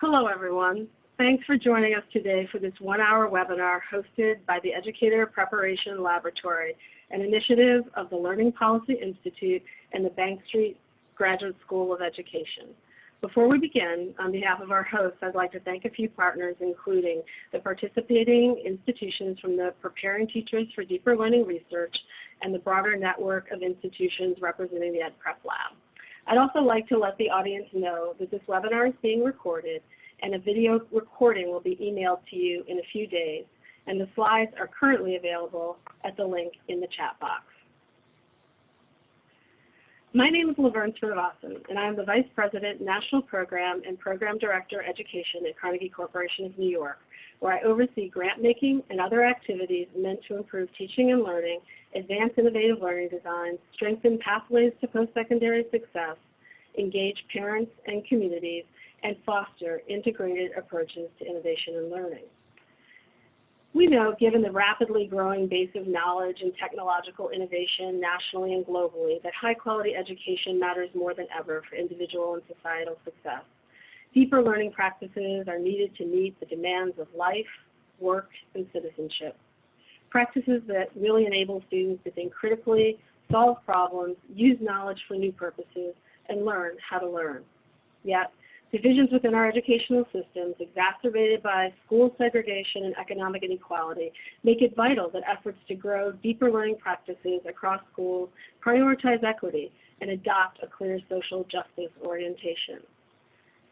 Hello, everyone. Thanks for joining us today for this one-hour webinar hosted by the Educator Preparation Laboratory, an initiative of the Learning Policy Institute and the Bank Street Graduate School of Education. Before we begin, on behalf of our hosts, I'd like to thank a few partners, including the participating institutions from the Preparing Teachers for Deeper Learning Research and the broader network of institutions representing the EdPrep Lab. I'd also like to let the audience know that this webinar is being recorded and a video recording will be emailed to you in a few days, and the slides are currently available at the link in the chat box. My name is Laverne Srinivasan, and I am the Vice President, National Program and Program Director Education at Carnegie Corporation of New York, where I oversee grant making and other activities meant to improve teaching and learning, advance innovative learning designs, strengthen pathways to post-secondary success, engage parents and communities, and foster integrated approaches to innovation and learning. We know, given the rapidly growing base of knowledge and technological innovation nationally and globally, that high quality education matters more than ever for individual and societal success. Deeper learning practices are needed to meet the demands of life, work, and citizenship. Practices that really enable students to think critically, solve problems, use knowledge for new purposes, and learn how to learn. Yet, Divisions within our educational systems, exacerbated by school segregation and economic inequality, make it vital that efforts to grow deeper learning practices across schools prioritize equity and adopt a clear social justice orientation.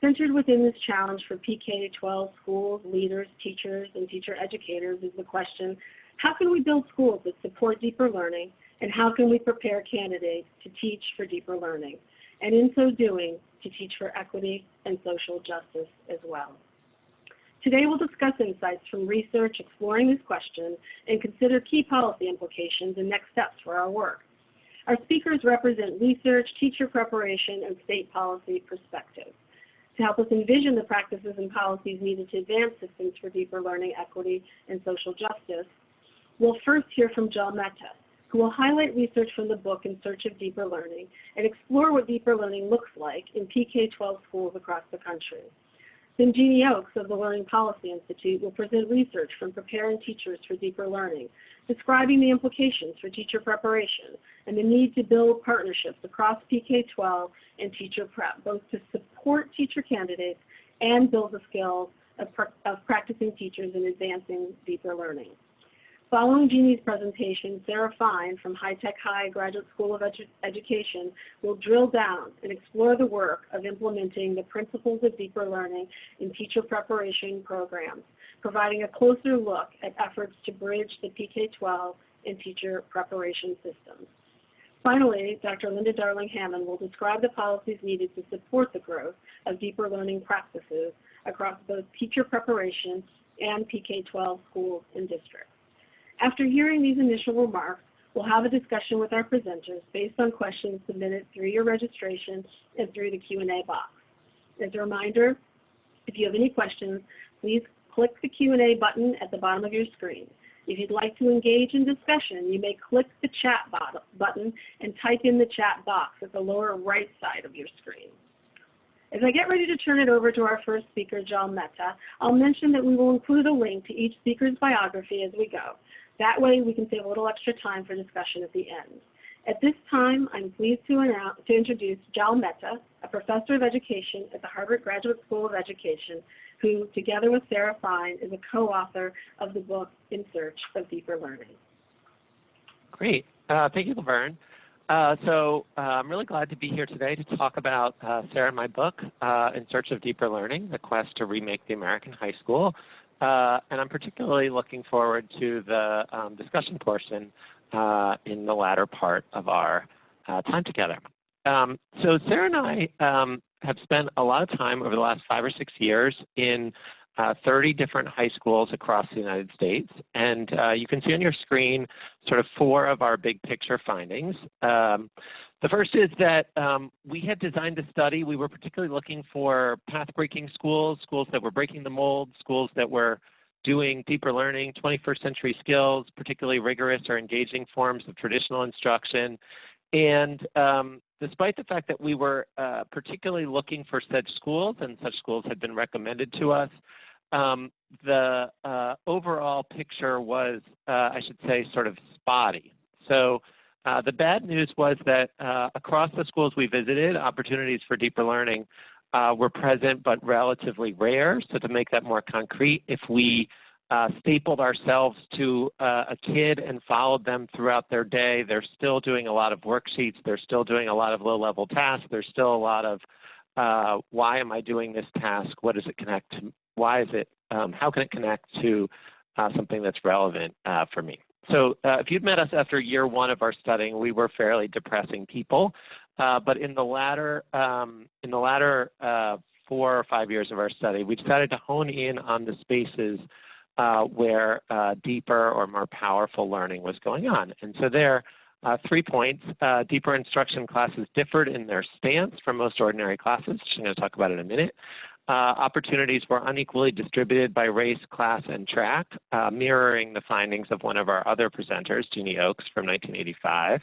Centered within this challenge for PK-12 schools, leaders, teachers, and teacher educators is the question, how can we build schools that support deeper learning, and how can we prepare candidates to teach for deeper learning? And in so doing, to teach for equity and social justice as well. Today we'll discuss insights from research exploring this question and consider key policy implications and next steps for our work. Our speakers represent research, teacher preparation, and state policy perspectives. To help us envision the practices and policies needed to advance systems for deeper learning, equity, and social justice, we'll first hear from Jal Mehta, who will highlight research from the book In Search of Deeper Learning and explore what deeper learning looks like in PK-12 schools across the country. Then Jeannie Oakes of the Learning Policy Institute will present research from preparing teachers for deeper learning, describing the implications for teacher preparation and the need to build partnerships across PK-12 and teacher prep, both to support teacher candidates and build the skills of, of practicing teachers in advancing deeper learning. Following Jeannie's presentation, Sarah Fine from High Tech High Graduate School of Edu Education will drill down and explore the work of implementing the principles of deeper learning in teacher preparation programs, providing a closer look at efforts to bridge the PK-12 and teacher preparation systems. Finally, Dr. Linda Darling Hammond will describe the policies needed to support the growth of deeper learning practices across both teacher preparation and PK-12 schools and districts. After hearing these initial remarks, we'll have a discussion with our presenters based on questions submitted through your registration and through the Q&A box. As a reminder, if you have any questions, please click the Q&A button at the bottom of your screen. If you'd like to engage in discussion, you may click the chat button and type in the chat box at the lower right side of your screen. As I get ready to turn it over to our first speaker, Jal Mehta, I'll mention that we will include a link to each speaker's biography as we go. That way we can save a little extra time for discussion at the end. At this time, I'm pleased to, announce, to introduce Jal Mehta, a professor of education at the Harvard Graduate School of Education, who, together with Sarah Fine, is a co-author of the book In Search of Deeper Learning. Great. Uh, thank you, Laverne. Uh, so uh, I'm really glad to be here today to talk about uh, Sarah and my book, uh, In Search of Deeper Learning, The Quest to Remake the American High School. Uh, and I'm particularly looking forward to the um, discussion portion uh, in the latter part of our uh, time together. Um, so Sarah and I um, have spent a lot of time over the last five or six years in uh, 30 different high schools across the United States. And uh, you can see on your screen sort of four of our big picture findings. Um, the first is that um, we had designed a study. We were particularly looking for path-breaking schools, schools that were breaking the mold, schools that were doing deeper learning, 21st century skills, particularly rigorous or engaging forms of traditional instruction. and um, despite the fact that we were uh, particularly looking for such schools, and such schools had been recommended to us, um, the uh, overall picture was, uh, I should say, sort of spotty. So uh, the bad news was that uh, across the schools we visited, opportunities for deeper learning uh, were present but relatively rare. So to make that more concrete, if we uh, stapled ourselves to uh, a kid and followed them throughout their day. They're still doing a lot of worksheets. They're still doing a lot of low-level tasks. There's still a lot of why am I doing this task? What does it connect to? Why is it? Um, how can it connect to something that's relevant for me? So uh, if you'd met us after year one of our studying, we were fairly depressing people. but in the latter um, in the latter four or five years of our study, we decided to hone in on the spaces uh, where uh, deeper or more powerful learning was going on. And so there, uh, three points. Uh, deeper instruction classes differed in their stance from most ordinary classes, which I'm going to talk about in a minute. Uh, opportunities were unequally distributed by race, class, and track, uh, mirroring the findings of one of our other presenters, Jeannie Oakes, from 1985.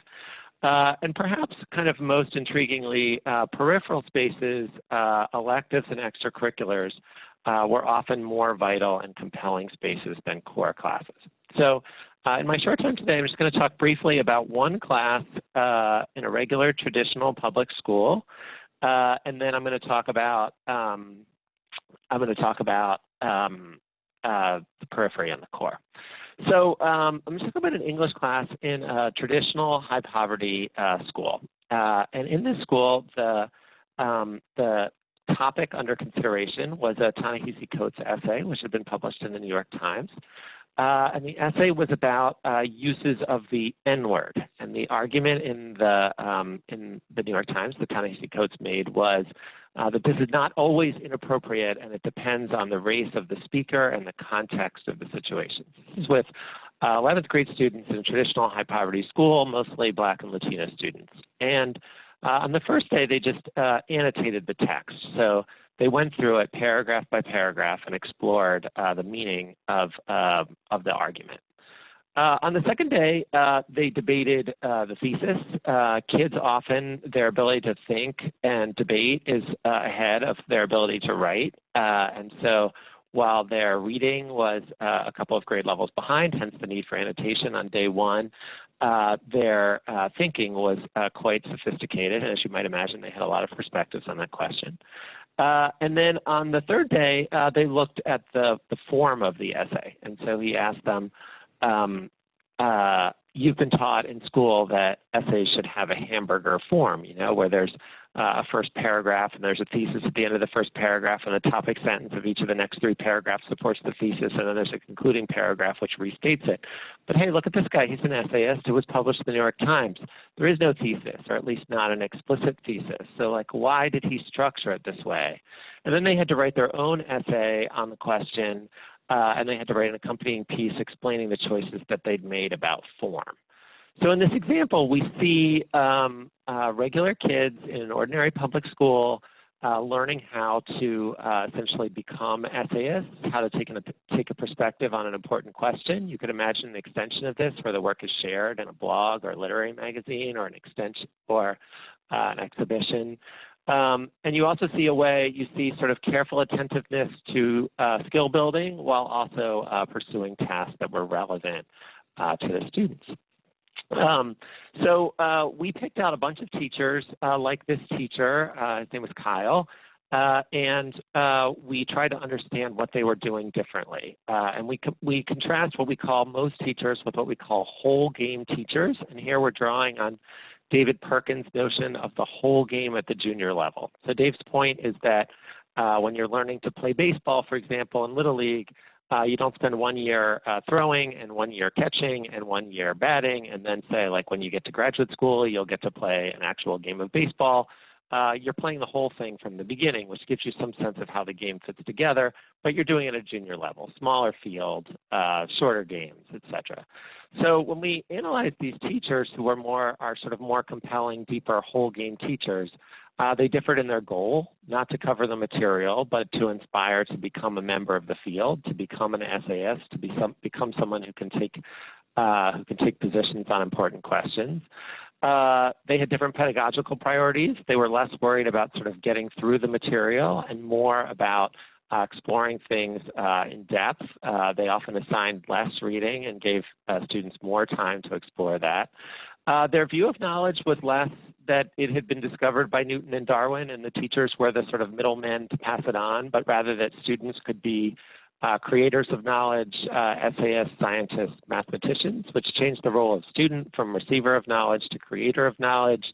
Uh, and perhaps kind of most intriguingly, uh, peripheral spaces, uh, electives, and extracurriculars uh, were often more vital and compelling spaces than core classes. So in my short time today, I'm just going to talk briefly about one class in a regular traditional public school, and then I'm going to talk about um, I'm going to talk about um, uh, the periphery and the core. So um, I'm going to talk about an English class in a traditional high poverty uh, school, and in this school, the um, the topic under consideration was a Ta-Nehisi Coates essay, which had been published in the New York Times. Uh, and the essay was about uh, uses of the N-word. And the argument in the, um, in the New York Times the Ta-Nehisi Coates made was uh, that this is not always inappropriate and it depends on the race of the speaker and the context of the situation. This is with 11th uh, grade students in traditional high poverty school, mostly black and Latino students. And uh, on the first day, they just uh, annotated the text. So they went through it paragraph by paragraph and explored uh, the meaning of, uh, of the argument. Uh, on the second day, uh, they debated the thesis. kids often, their ability to think and debate is ahead of their ability to write. and so while their reading was uh, a couple of grade levels behind, hence the need for annotation on day one, uh, their uh, thinking was uh, quite sophisticated, and as you might imagine, they had a lot of perspectives on that question. Uh, and then on the third day, uh, they looked at the, the form of the essay. And so he asked them, um, you've been taught in school that essays should have a hamburger form, you know, where there's uh, a first paragraph and there's a thesis at the end of the first paragraph and the topic sentence of each of the next three paragraphs supports the thesis and then there's a concluding paragraph which restates it. But hey, look at this guy. He's an essayist who was published in the New York Times. There is no thesis, or at least not an explicit thesis. So like, why did he structure it this way? And then they had to write their own essay on the question uh, and they had to write an accompanying piece explaining the choices that they'd made about form. So in this example, we see um, uh, regular kids in an ordinary public school uh, learning how to uh, essentially become essayists, how to take, an, take a perspective on an important question. You could imagine an extension of this where the work is shared in a blog or literary magazine or an extension or uh, an exhibition. Um, and you also see a way, you see sort of careful attentiveness to uh, skill building while also uh, pursuing tasks that were relevant uh, to the students. Um, so uh, we picked out a bunch of teachers uh, like this teacher, uh, his name was Kyle, and we tried to understand what they were doing differently. And we, co we contrast what we call most teachers with what we call whole game teachers. And here we're drawing on David Perkins' notion of the whole game at the junior level. So Dave's point is that when you're learning to play baseball, for example, in Little League, uh, you don't spend one year uh, throwing and one year catching and one year batting and then say like when you get to graduate school you'll get to play an actual game of baseball uh, you're playing the whole thing from the beginning which gives you some sense of how the game fits together but you're doing it at a junior level smaller field uh, shorter games etc so when we analyze these teachers who are more are sort of more compelling deeper whole game teachers uh, they differed in their goal, not to cover the material, but to inspire to become a member of the field, to become an essayist, to be some, become someone who can take uh, who can take positions on important questions. Uh, they had different pedagogical priorities. They were less worried about sort of getting through the material and more about uh, exploring things uh, in depth. Uh, they often assigned less reading and gave uh, students more time to explore that. Uh, their view of knowledge was less that it had been discovered by Newton and Darwin and the teachers were the sort of middlemen to pass it on, but rather that students could be uh, creators of knowledge, uh, scientists, mathematicians, which changed the role of student from receiver of knowledge to creator of knowledge.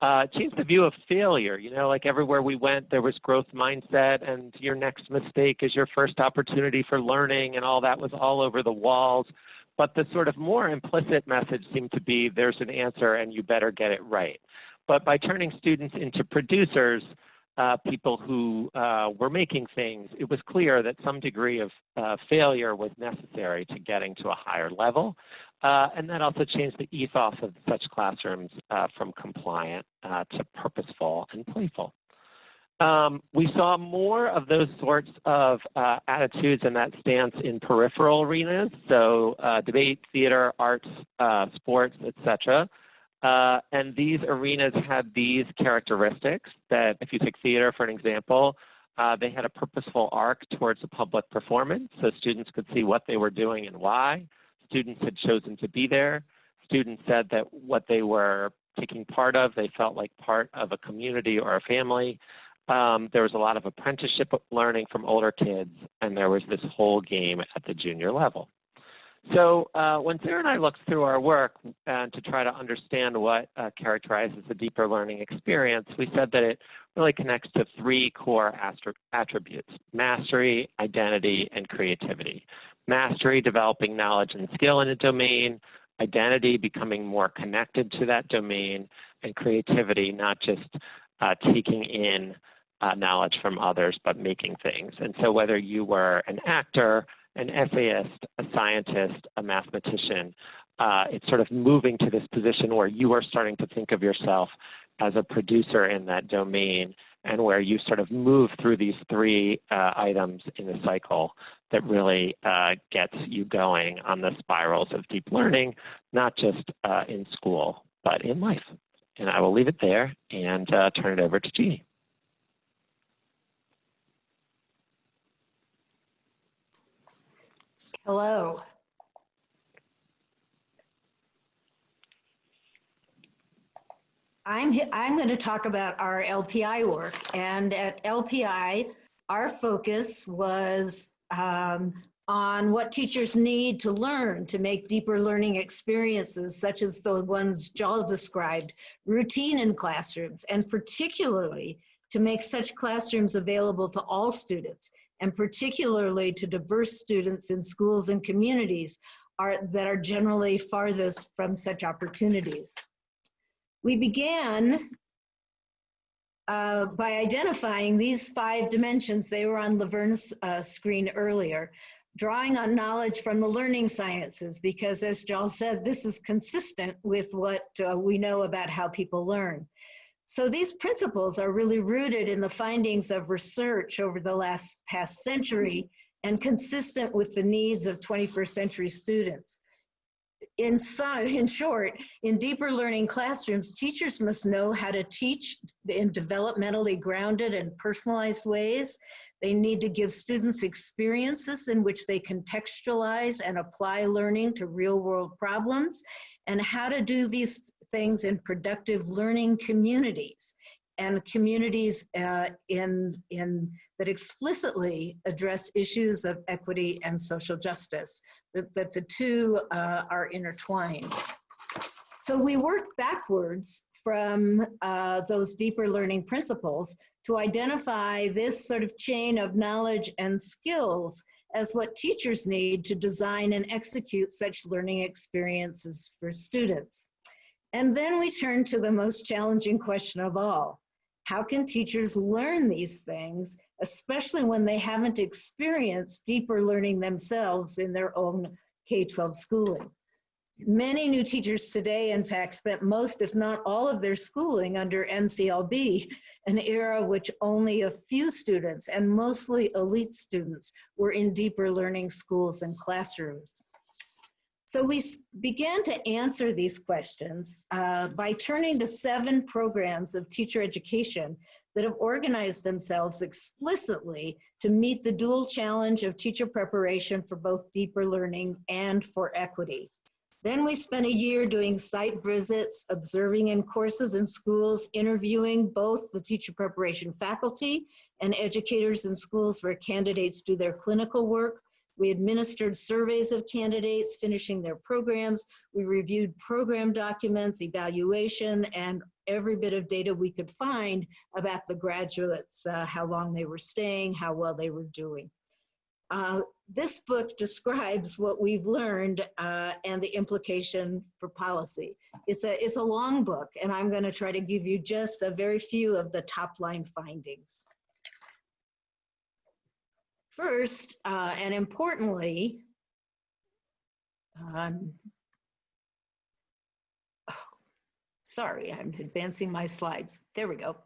Uh, changed the view of failure. You know, like everywhere we went, there was growth mindset, and your next mistake is your first opportunity for learning, and all that was all over the walls. But the sort of more implicit message seemed to be there's an answer and you better get it right. But by turning students into producers, uh, people who uh, were making things, it was clear that some degree of uh, failure was necessary to getting to a higher level. Uh, and that also changed the ethos of such classrooms uh, from compliant uh, to purposeful and playful. Um, we saw more of those sorts of attitudes and that stance in peripheral arenas, so debate, theater, arts, sports, etc. Uh, and these arenas had these characteristics that if you take theater for an example, uh, they had a purposeful arc towards a public performance so students could see what they were doing and why. Students had chosen to be there. Students said that what they were taking part of, they felt like part of a community or a family. Um, there was a lot of apprenticeship learning from older kids, and there was this whole game at the junior level. So uh, when Sarah and I looked through our work uh, to try to understand what uh, characterizes a deeper learning experience, we said that it really connects to three core attributes, mastery, identity, and creativity. Mastery, developing knowledge and skill in a domain, identity, becoming more connected to that domain, and creativity, not just uh, taking in uh, knowledge from others, but making things. And so whether you were an actor, an essayist, a scientist, a mathematician. Uh, it's sort of moving to this position where you are starting to think of yourself as a producer in that domain and where you sort of move through these three uh, items in the cycle that really uh, gets you going on the spirals of deep learning, not just uh, in school, but in life. And I will leave it there and uh, turn it over to Jeannie. Hello. I'm, I'm going to talk about our LPI work. And at LPI, our focus was um, on what teachers need to learn to make deeper learning experiences, such as the ones Jal described, routine in classrooms, and particularly to make such classrooms available to all students and particularly to diverse students in schools and communities are, that are generally farthest from such opportunities. We began uh, by identifying these five dimensions. They were on Laverne's uh, screen earlier, drawing on knowledge from the learning sciences, because as Jal said, this is consistent with what uh, we know about how people learn. So these principles are really rooted in the findings of research over the last past century and consistent with the needs of 21st century students. In, so, in short, in deeper learning classrooms, teachers must know how to teach in developmentally grounded and personalized ways. They need to give students experiences in which they contextualize and apply learning to real world problems and how to do these things in productive learning communities and communities uh, in, in, that explicitly address issues of equity and social justice, that, that the two uh, are intertwined. So we work backwards from uh, those deeper learning principles to identify this sort of chain of knowledge and skills as what teachers need to design and execute such learning experiences for students. And then we turn to the most challenging question of all. How can teachers learn these things, especially when they haven't experienced deeper learning themselves in their own K-12 schooling? Many new teachers today, in fact, spent most, if not all of their schooling under NCLB, an era which only a few students and mostly elite students were in deeper learning schools and classrooms. So we began to answer these questions uh, by turning to seven programs of teacher education that have organized themselves explicitly to meet the dual challenge of teacher preparation for both deeper learning and for equity. Then we spent a year doing site visits, observing in courses and schools, interviewing both the teacher preparation faculty and educators in schools where candidates do their clinical work. We administered surveys of candidates finishing their programs. We reviewed program documents, evaluation, and every bit of data we could find about the graduates, uh, how long they were staying, how well they were doing. Uh, this book describes what we've learned uh, and the implication for policy. It's a, it's a long book, and I'm going to try to give you just a very few of the top line findings. First, uh, and importantly, um, oh, sorry, I'm advancing my slides. There we go.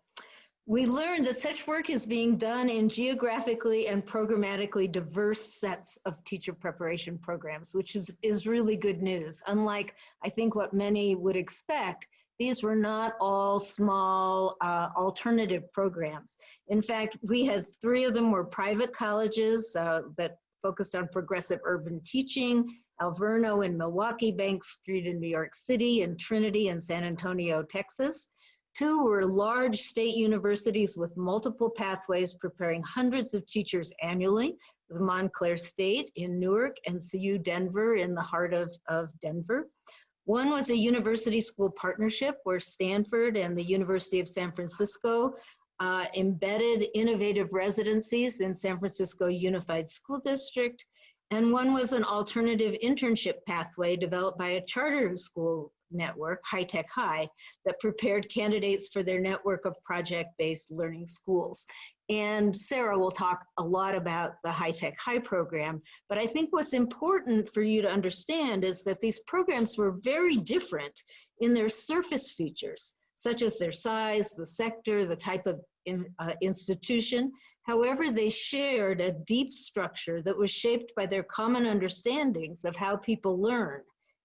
We learned that such work is being done in geographically and programmatically diverse sets of teacher preparation programs, which is, is really good news. Unlike, I think, what many would expect, these were not all small uh, alternative programs. In fact, we had three of them were private colleges uh, that focused on progressive urban teaching, Alverno in Milwaukee, Bank Street in New York City, and Trinity in San Antonio, Texas. Two were large state universities with multiple pathways preparing hundreds of teachers annually. The Montclair State in Newark and CU Denver in the heart of, of Denver. One was a university school partnership where Stanford and the University of San Francisco uh, embedded innovative residencies in San Francisco Unified School District. And one was an alternative internship pathway developed by a charter school network, High Tech High, that prepared candidates for their network of project-based learning schools. And Sarah will talk a lot about the High Tech High program, but I think what's important for you to understand is that these programs were very different in their surface features, such as their size, the sector, the type of in, uh, institution. However, they shared a deep structure that was shaped by their common understandings of how people learn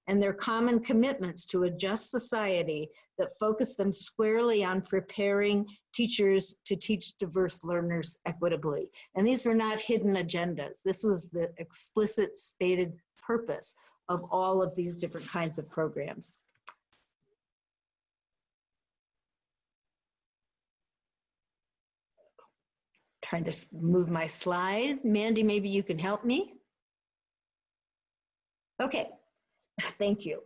and their common commitments to a just society that focused them squarely on preparing teachers to teach diverse learners equitably. And these were not hidden agendas. This was the explicit stated purpose of all of these different kinds of programs. Trying to move my slide. Mandy, maybe you can help me. Okay, Thank you.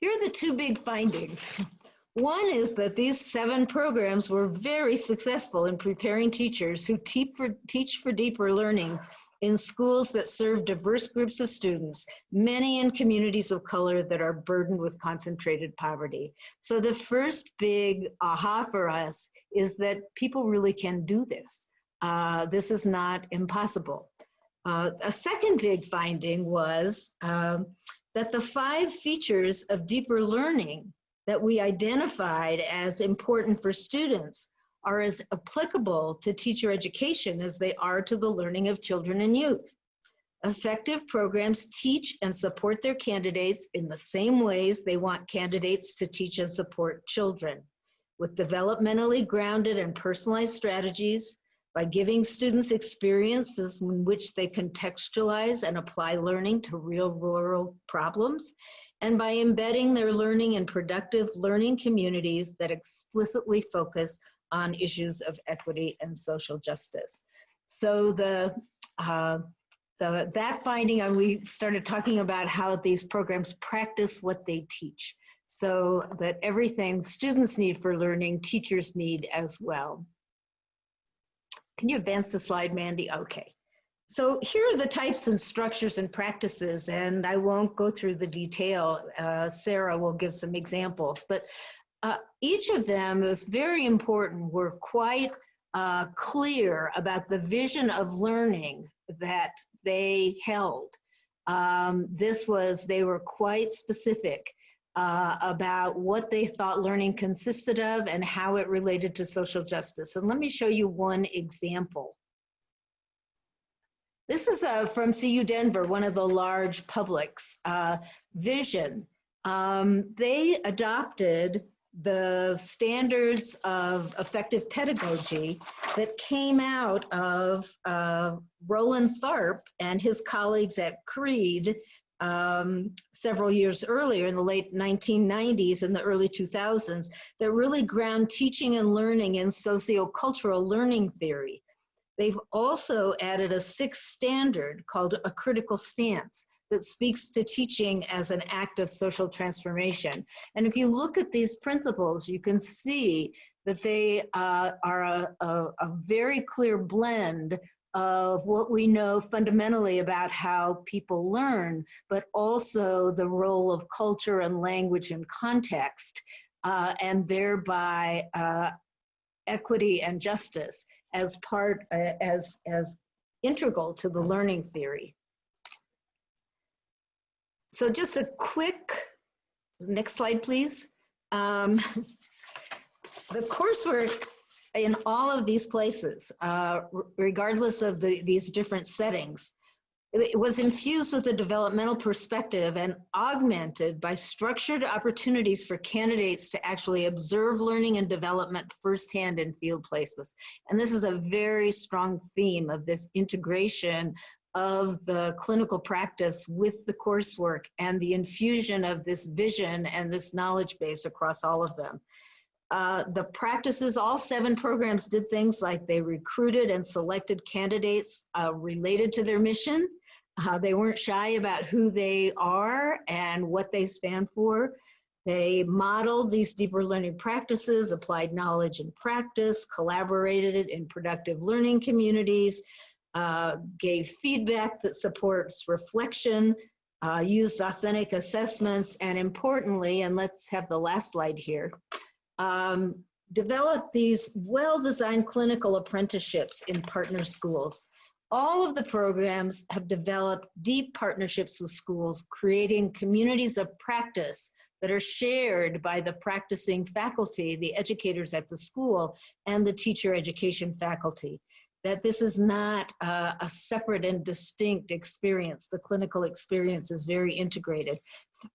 Here are the two big findings. One is that these seven programs were very successful in preparing teachers who teach for, teach for deeper learning in schools that serve diverse groups of students, many in communities of color that are burdened with concentrated poverty. So the first big aha for us is that people really can do this. Uh, this is not impossible. Uh, a second big finding was um, that the five features of deeper learning that we identified as important for students are as applicable to teacher education as they are to the learning of children and youth. Effective programs teach and support their candidates in the same ways they want candidates to teach and support children, with developmentally grounded and personalized strategies, by giving students experiences in which they contextualize and apply learning to real rural problems, and by embedding their learning in productive learning communities that explicitly focus on issues of equity and social justice. So the, uh, the that finding, and we started talking about how these programs practice what they teach so that everything students need for learning, teachers need as well. Can you advance the slide, Mandy? Okay. So here are the types and structures and practices, and I won't go through the detail. Uh, Sarah will give some examples, but uh, each of them is very important. We're quite uh, clear about the vision of learning that they held. Um, this was, they were quite specific uh, about what they thought learning consisted of and how it related to social justice. And let me show you one example. This is uh, from CU Denver, one of the large publics. Uh, Vision. Um, they adopted the standards of effective pedagogy that came out of uh, Roland Tharp and his colleagues at CREDE um, several years earlier in the late 1990s and the early 2000s that really ground teaching and learning in sociocultural learning theory. They've also added a sixth standard called a critical stance that speaks to teaching as an act of social transformation. And if you look at these principles, you can see that they uh, are a, a, a very clear blend of what we know fundamentally about how people learn, but also the role of culture and language and context, uh, and thereby uh, equity and justice as part, uh, as, as integral to the learning theory. So just a quick, next slide, please. Um, the coursework in all of these places, uh, regardless of the, these different settings, it was infused with a developmental perspective and augmented by structured opportunities for candidates to actually observe learning and development firsthand in field placements. And this is a very strong theme of this integration of the clinical practice with the coursework and the infusion of this vision and this knowledge base across all of them. Uh, the practices, all seven programs did things like they recruited and selected candidates uh, related to their mission. Uh, they weren't shy about who they are and what they stand for. They modeled these deeper learning practices, applied knowledge and practice, collaborated in productive learning communities, uh, gave feedback that supports reflection, uh, used authentic assessments, and importantly, and let's have the last slide here, um, developed these well-designed clinical apprenticeships in partner schools. All of the programs have developed deep partnerships with schools, creating communities of practice that are shared by the practicing faculty, the educators at the school, and the teacher education faculty that this is not a separate and distinct experience. The clinical experience is very integrated.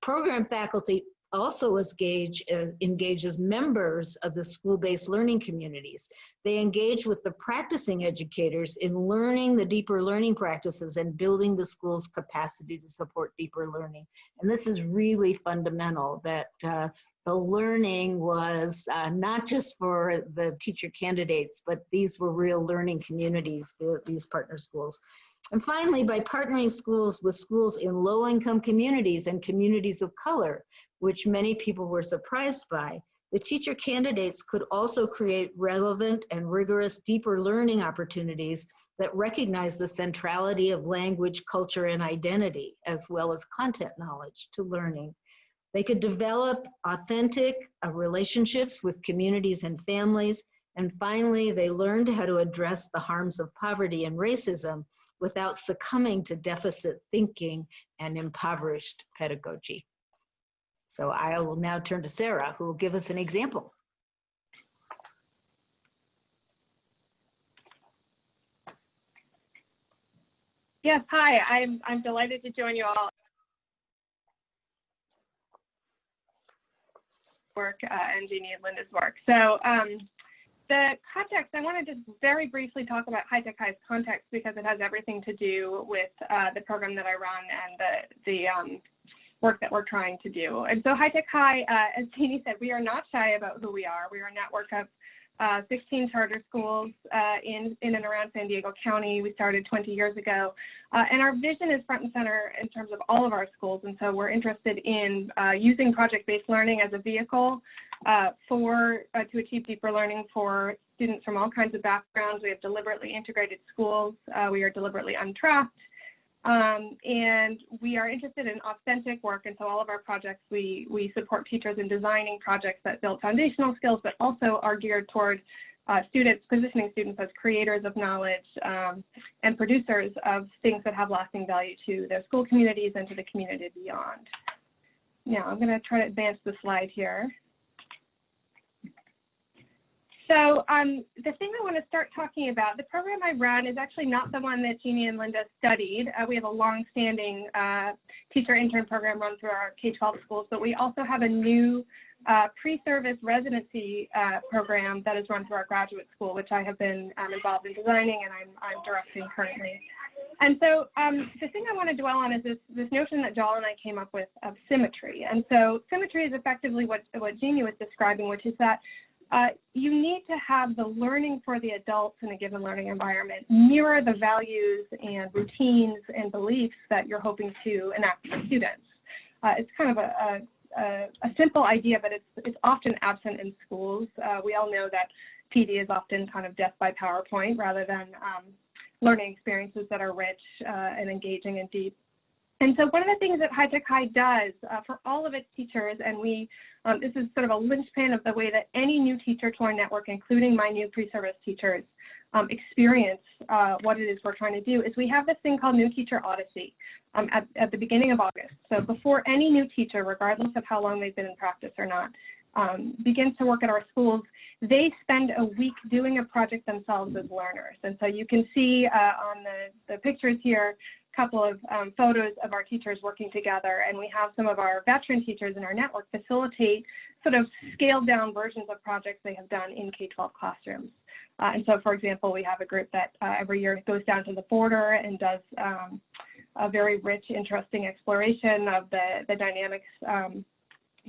Program faculty also engage, uh, engage as members of the school-based learning communities. They engage with the practicing educators in learning the deeper learning practices and building the school's capacity to support deeper learning. And this is really fundamental that uh, the learning was uh, not just for the teacher candidates, but these were real learning communities, the, these partner schools. And finally, by partnering schools with schools in low income communities and communities of color, which many people were surprised by, the teacher candidates could also create relevant and rigorous deeper learning opportunities that recognize the centrality of language, culture, and identity, as well as content knowledge to learning. They could develop authentic uh, relationships with communities and families. And finally, they learned how to address the harms of poverty and racism without succumbing to deficit thinking and impoverished pedagogy. So I will now turn to Sarah, who will give us an example. Yes, hi, I'm, I'm delighted to join you all work uh, and Jeannie and Linda's work. So um, the context, I want to just very briefly talk about High Tech High's context because it has everything to do with uh, the program that I run and the, the um, work that we're trying to do. And so High Tech High, uh, as Jeannie said, we are not shy about who we are. We are a network of uh, 16 charter schools uh, in, in and around San Diego County. We started 20 years ago. Uh, and our vision is front and center in terms of all of our schools. And so we're interested in uh, using project-based learning as a vehicle uh, for uh, to achieve deeper learning for students from all kinds of backgrounds. We have deliberately integrated schools. we are deliberately untracked. Um, and we are interested in authentic work, and so all of our projects, we, we support teachers in designing projects that build foundational skills, but also are geared toward uh, students, positioning students as creators of knowledge um, and producers of things that have lasting value to their school communities and to the community beyond. Now, I'm going to try to advance the slide here. So um, the thing I want to start talking about, the program I run is actually not the one that Jeannie and Linda studied. Uh, we have a long-standing uh, teacher intern program run through our K-12 schools, but we also have a new uh, pre-service residency uh, program that is run through our graduate school, which I have been um, involved in designing and I'm, I'm directing currently. And so um, the thing I want to dwell on is this, this notion that Jal and I came up with of symmetry. And so symmetry is effectively what, what Jeannie was describing, which is that uh, you need to have the learning for the adults in a given learning environment mirror the values and routines and beliefs that you're hoping to enact for students. Uh, it's kind of a, a, a, simple idea, but it's, it's often absent in schools. Uh, we all know that PD is often kind of death by PowerPoint rather than um, learning experiences that are rich uh, and engaging and deep. And so one of the things that High Tech High does uh, for all of its teachers, and we, um, this is sort of a linchpin of the way that any new teacher to our network, including my new pre-service teachers, um, experience uh, what it is we're trying to do, is we have this thing called New Teacher Odyssey um, at, at the beginning of August. So before any new teacher, regardless of how long they've been in practice or not, um, begins to work at our schools, they spend a week doing a project themselves as learners. And so you can see uh, on the, the pictures here couple of um, photos of our teachers working together, and we have some of our veteran teachers in our network facilitate sort of scaled down versions of projects they have done in K-12 classrooms. Uh, and so, for example, we have a group that uh, every year goes down to the border and does um, a very rich, interesting exploration of the, the dynamics um,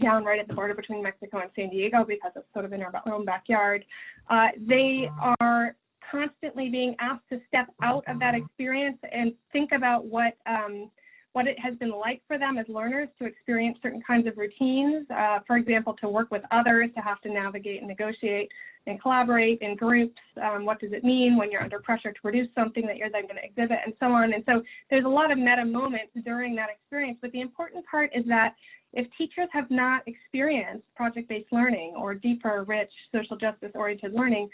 down right at the border between Mexico and San Diego because it's sort of in our own backyard. Uh, they are constantly being asked to step out of that experience and think about what um, what it has been like for them as learners to experience certain kinds of routines. Uh, for example, to work with others, to have to navigate and negotiate and collaborate in groups. Um, what does it mean when you're under pressure to produce something that you're then going to exhibit and so on. And so there's a lot of meta moments during that experience. But the important part is that if teachers have not experienced project-based learning or deeper, rich, social justice-oriented learning,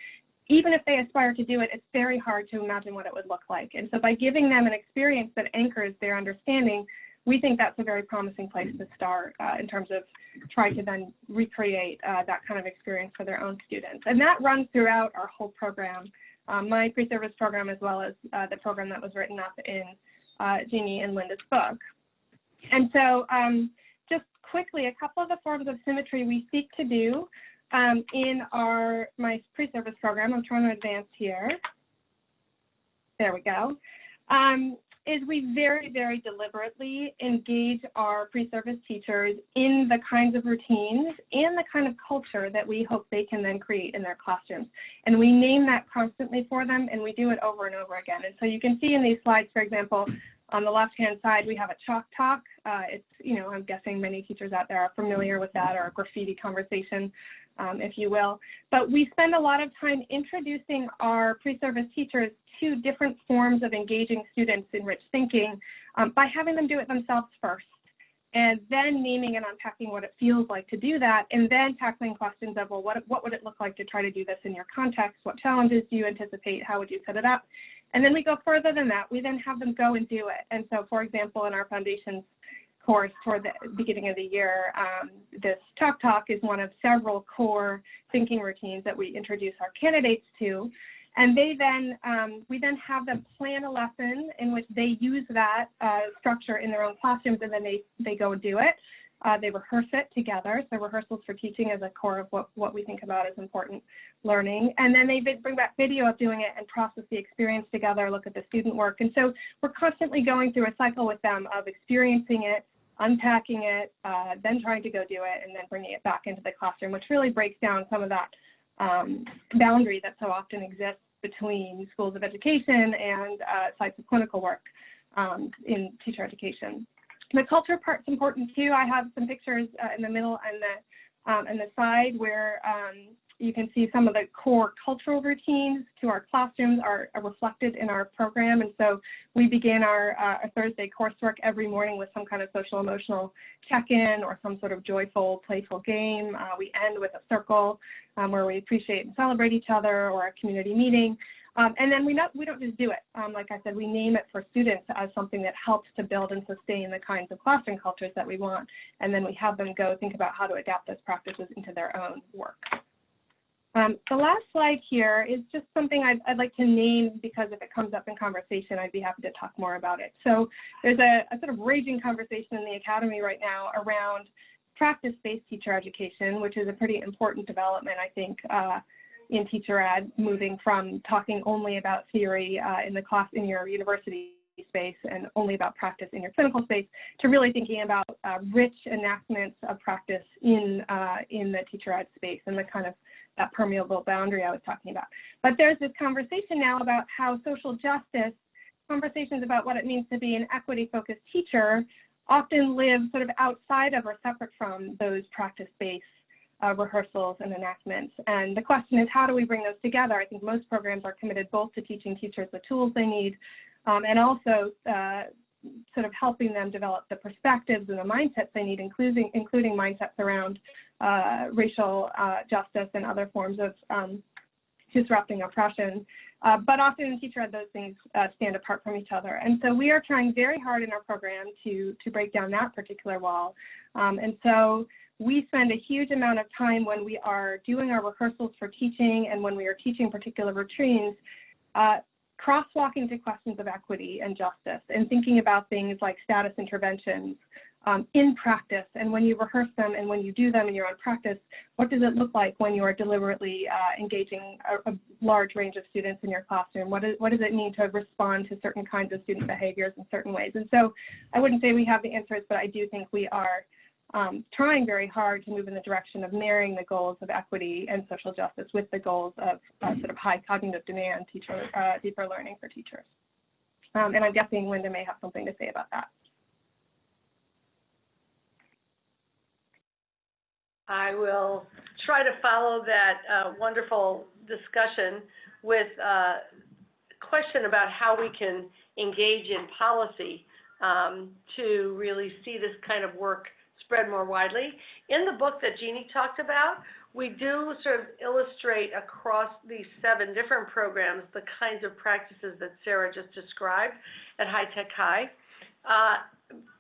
even if they aspire to do it, it's very hard to imagine what it would look like. And so by giving them an experience that anchors their understanding, we think that's a very promising place to start uh, in terms of trying to then recreate uh, that kind of experience for their own students. And that runs throughout our whole program, um, my pre-service program as well as uh, the program that was written up in uh, Jeannie and Linda's book. And so um, just quickly, a couple of the forms of symmetry we seek to do um, in our my pre-service program, I'm trying to advance here. There we go. Um, is we very, very deliberately engage our pre-service teachers in the kinds of routines and the kind of culture that we hope they can then create in their classrooms. And we name that constantly for them, and we do it over and over again. And so you can see in these slides, for example, on the left-hand side, we have a chalk talk. Uh, it's, you know, I'm guessing many teachers out there are familiar with that or a graffiti conversation um, if you will. But we spend a lot of time introducing our pre-service teachers to different forms of engaging students in rich thinking um, by having them do it themselves first and then naming and unpacking what it feels like to do that, and then tackling questions of, well, what, what would it look like to try to do this in your context? What challenges do you anticipate? How would you set it up? And then we go further than that. We then have them go and do it. And so, for example, in our foundations course toward the beginning of the year. Um, this Chalk Talk is one of several core thinking routines that we introduce our candidates to. And they then, um, we then have them plan a lesson in which they use that uh, structure in their own classrooms and then they, they go and do it. Uh, they rehearse it together, so rehearsals for teaching is a core of what, what we think about as important learning. And then they bring back video of doing it and process the experience together, look at the student work. And so we're constantly going through a cycle with them of experiencing it, unpacking it, uh, then trying to go do it, and then bringing it back into the classroom, which really breaks down some of that um, boundary that so often exists between schools of education and uh, sites of clinical work um, in teacher education. The culture part's important too. I have some pictures uh, in the middle and the um, and the side where um, you can see some of the core cultural routines to our classrooms are, are reflected in our program. And so we begin our, uh, our Thursday coursework every morning with some kind of social emotional check-in or some sort of joyful, playful game. Uh, we end with a circle um, where we appreciate and celebrate each other or a community meeting. Um, and then we, not, we don't just do it. Um, like I said, we name it for students as something that helps to build and sustain the kinds of classroom cultures that we want. And then we have them go think about how to adapt those practices into their own work. Um, the last slide here is just something I'd, I'd, like to name because if it comes up in conversation, I'd be happy to talk more about it. So there's a, a sort of raging conversation in the academy right now around practice-based teacher education, which is a pretty important development, I think, uh, in teacher ed, moving from talking only about theory uh, in the class in your university space and only about practice in your clinical space to really thinking about uh, rich enactments of practice in uh, in the teacher ed space and the kind of that permeable boundary I was talking about. But there's this conversation now about how social justice conversations about what it means to be an equity focused teacher often live sort of outside of or separate from those practice based uh, rehearsals and enactments. And the question is, how do we bring those together? I think most programs are committed both to teaching teachers the tools they need um, and also uh, sort of helping them develop the perspectives and the mindsets they need, including, including mindsets around uh, racial uh, justice and other forms of um, disrupting oppression. Uh, but often in teacher ed, those things uh, stand apart from each other. And so we are trying very hard in our program to, to break down that particular wall. Um, and so we spend a huge amount of time when we are doing our rehearsals for teaching and when we are teaching particular routines, uh, crosswalking to questions of equity and justice and thinking about things like status interventions um, in practice and when you rehearse them and when you do them in your own practice, what does it look like when you are deliberately uh, engaging a, a, large range of students in your classroom? What, is, what does it mean to respond to certain kinds of student behaviors in certain ways? And so I wouldn't say we have the answers, but I do think we are um, trying very hard to move in the direction of marrying the goals of equity and social justice with the goals of uh, sort of high cognitive demand, teacher, uh, deeper learning for teachers. Um, and I'm guessing Linda may have something to say about that. I will try to follow that uh, wonderful discussion with a uh, question about how we can engage in policy um, to really see this kind of work spread more widely. In the book that Jeannie talked about, we do sort of illustrate across these seven different programs the kinds of practices that Sarah just described at High Tech High. Uh,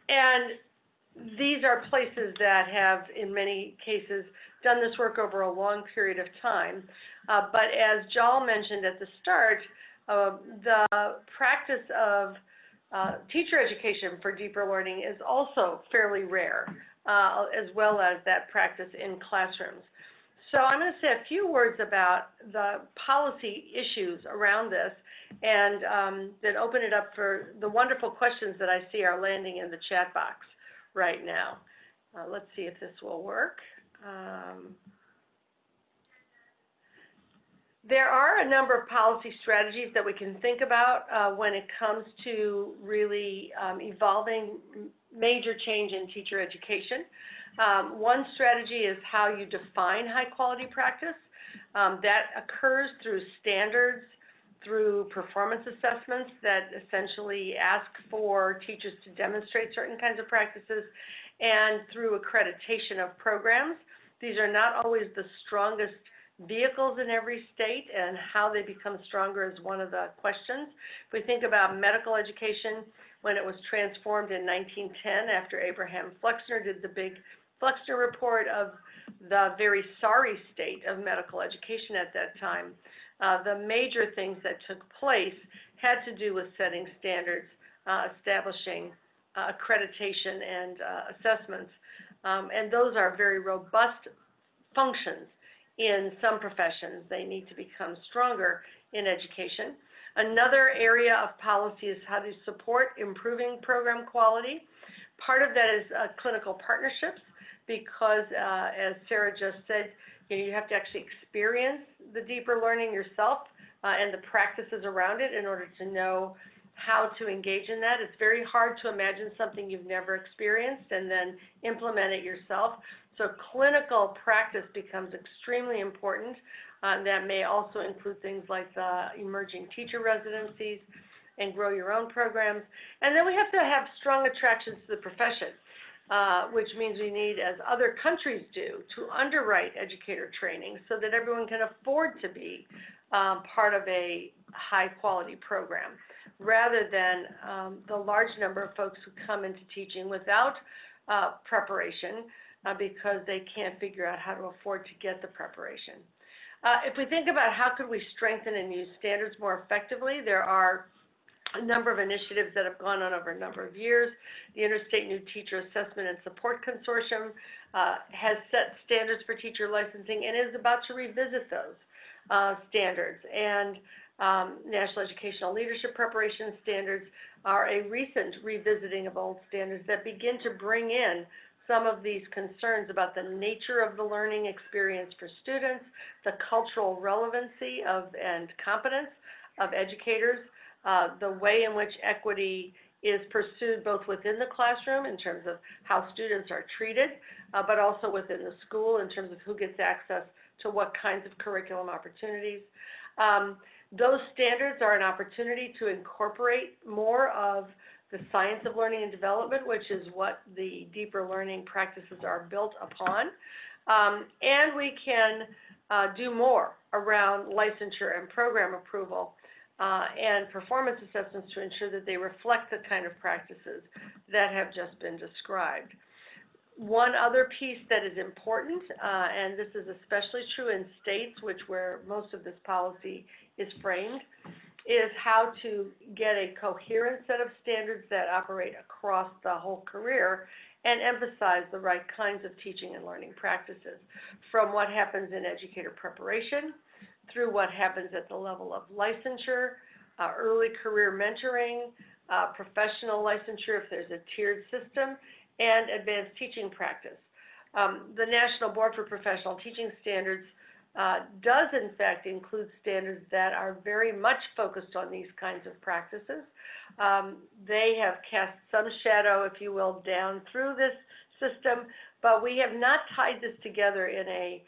and these are places that have, in many cases, done this work over a long period of time. Uh, but as Jal mentioned at the start, uh, the practice of uh, teacher education for deeper learning is also fairly rare uh, as well as that practice in classrooms. So I'm going to say a few words about the policy issues around this and um, then open it up for the wonderful questions that I see are landing in the chat box right now. Uh, let's see if this will work. Um, there are a number of policy strategies that we can think about uh, when it comes to really um, evolving major change in teacher education. Um, one strategy is how you define high quality practice. Um, that occurs through standards, through performance assessments that essentially ask for teachers to demonstrate certain kinds of practices, and through accreditation of programs. These are not always the strongest vehicles in every state, and how they become stronger is one of the questions. If we think about medical education, when it was transformed in 1910 after Abraham Flexner did the big Flexner report of the very sorry state of medical education at that time. Uh, the major things that took place had to do with setting standards, uh, establishing uh, accreditation and uh, assessments. Um, and those are very robust functions in some professions. They need to become stronger in education. Another area of policy is how to support improving program quality. Part of that is uh, clinical partnerships because, uh, as Sarah just said, you, know, you have to actually experience the deeper learning yourself uh, and the practices around it in order to know how to engage in that. It's very hard to imagine something you've never experienced and then implement it yourself. So clinical practice becomes extremely important. Uh, that may also include things like the emerging teacher residencies and grow your own programs. And then we have to have strong attractions to the profession, uh, which means we need, as other countries do, to underwrite educator training so that everyone can afford to be um, part of a high quality program, rather than um, the large number of folks who come into teaching without uh, preparation uh, because they can't figure out how to afford to get the preparation. Uh, if we think about how could we strengthen and use standards more effectively, there are a number of initiatives that have gone on over a number of years. The Interstate New Teacher Assessment and Support Consortium uh, has set standards for teacher licensing and is about to revisit those uh, standards. And um, National Educational Leadership Preparation Standards are a recent revisiting of old standards that begin to bring in some of these concerns about the nature of the learning experience for students, the cultural relevancy of and competence of educators, uh, the way in which equity is pursued both within the classroom in terms of how students are treated, uh, but also within the school in terms of who gets access to what kinds of curriculum opportunities. Um, those standards are an opportunity to incorporate more of the science of learning and development, which is what the deeper learning practices are built upon. Um, and we can uh, do more around licensure and program approval uh, and performance assessments to ensure that they reflect the kind of practices that have just been described. One other piece that is important, uh, and this is especially true in states which where most of this policy is framed, is how to get a coherent set of standards that operate across the whole career and emphasize the right kinds of teaching and learning practices, from what happens in educator preparation, through what happens at the level of licensure, uh, early career mentoring, uh, professional licensure if there's a tiered system, and advanced teaching practice. Um, the National Board for Professional Teaching Standards uh, does in fact include standards that are very much focused on these kinds of practices. Um, they have cast some shadow, if you will, down through this system, but we have not tied this together in a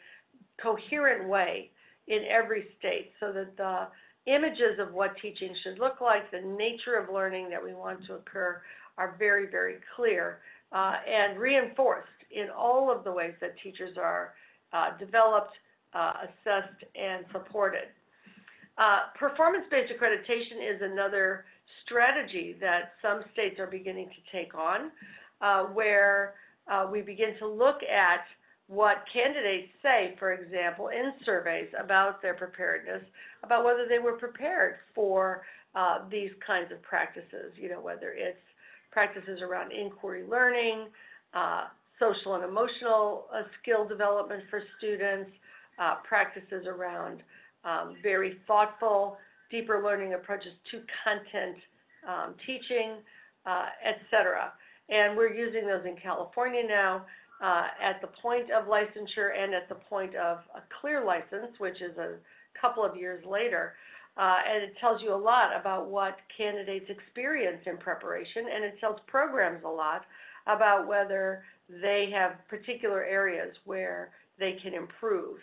coherent way in every state so that the images of what teaching should look like, the nature of learning that we want to occur are very, very clear uh, and reinforced in all of the ways that teachers are uh, developed, assessed, and supported. Uh, performance-based accreditation is another strategy that some states are beginning to take on, uh, where uh, we begin to look at what candidates say, for example, in surveys about their preparedness, about whether they were prepared for these kinds of practices, you know, whether it's practices around inquiry learning, uh, social and emotional uh, skill development for students, uh, practices around um, very thoughtful, deeper learning approaches to content um, teaching, uh, et cetera. And we're using those in California now uh, at the point of licensure and at the point of a clear license, which is a couple of years later. Uh, and it tells you a lot about what candidates experience in preparation, and it tells programs a lot about whether they have particular areas where they can improve.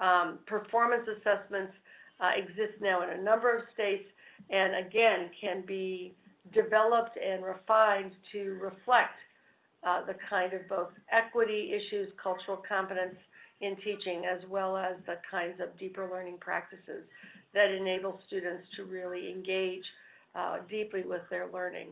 Um, performance assessments uh, exist now in a number of states, and again, can be developed and refined to reflect uh, the kind of both equity issues, cultural competence in teaching, as well as the kinds of deeper learning practices that enable students to really engage uh, deeply with their learning.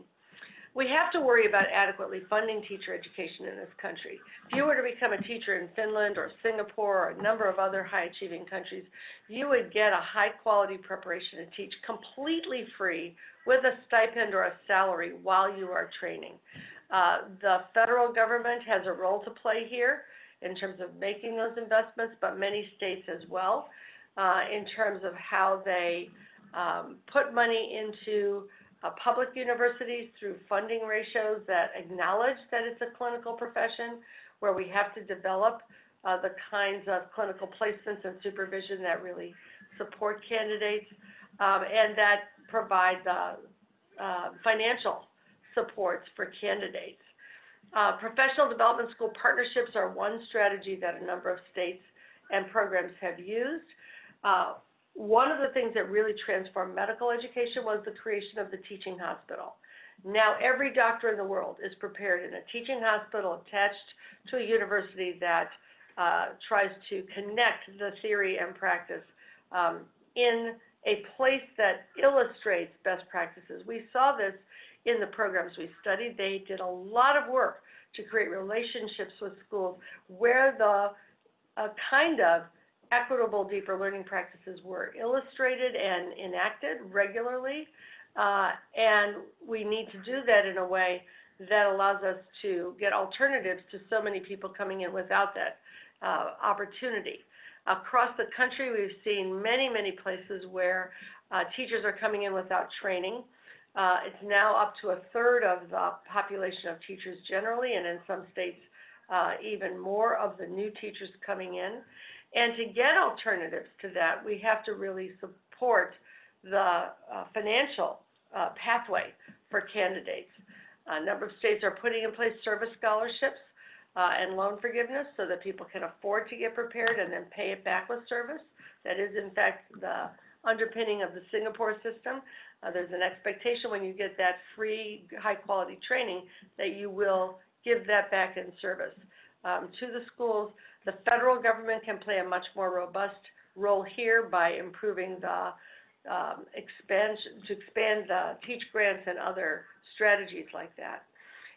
We have to worry about adequately funding teacher education in this country. If you were to become a teacher in Finland or Singapore or a number of other high-achieving countries, you would get a high-quality preparation to teach completely free with a stipend or a salary while you are training. Uh, the federal government has a role to play here in terms of making those investments, but many states as well uh, in terms of how they um, put money into uh, public universities through funding ratios that acknowledge that it's a clinical profession, where we have to develop uh, the kinds of clinical placements and supervision that really support candidates, um, and that provide the uh, financial supports for candidates. Uh, professional development school partnerships are one strategy that a number of states and programs have used. Uh, one of the things that really transformed medical education was the creation of the teaching hospital. Now every doctor in the world is prepared in a teaching hospital attached to a university that uh, tries to connect the theory and practice um, in a place that illustrates best practices. We saw this in the programs we studied. They did a lot of work to create relationships with schools where the uh, kind of equitable deeper learning practices were illustrated and enacted regularly. Uh, and we need to do that in a way that allows us to get alternatives to so many people coming in without that uh, opportunity. Across the country, we've seen many, many places where uh, teachers are coming in without training. Uh, it's now up to a third of the population of teachers generally, and in some states, uh, even more of the new teachers coming in. And to get alternatives to that, we have to really support the uh, financial uh, pathway for candidates. A number of states are putting in place service scholarships uh, and loan forgiveness so that people can afford to get prepared and then pay it back with service. That is, in fact, the underpinning of the Singapore system. Uh, there's an expectation when you get that free, high-quality training that you will give that back in service um, to the schools. The federal government can play a much more robust role here by improving the um, expansion, to expand the teach grants and other strategies like that.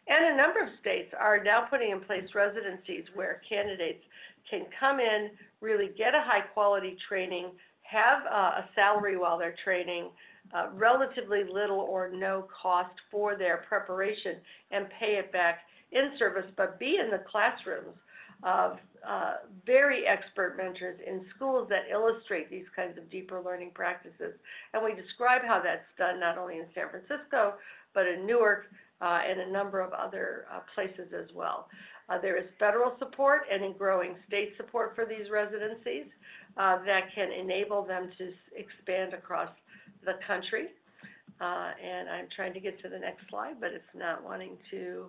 And a number of states are now putting in place residencies where candidates can come in, really get a high quality training, have uh, a salary while they're training, uh, relatively little or no cost for their preparation, and pay it back in service, but be in the classrooms of uh, very expert mentors in schools that illustrate these kinds of deeper learning practices. And we describe how that's done not only in San Francisco, but in Newark uh, and a number of other uh, places as well. Uh, there is federal support and in growing state support for these residencies uh, that can enable them to expand across the country. Uh, and I'm trying to get to the next slide, but it's not wanting to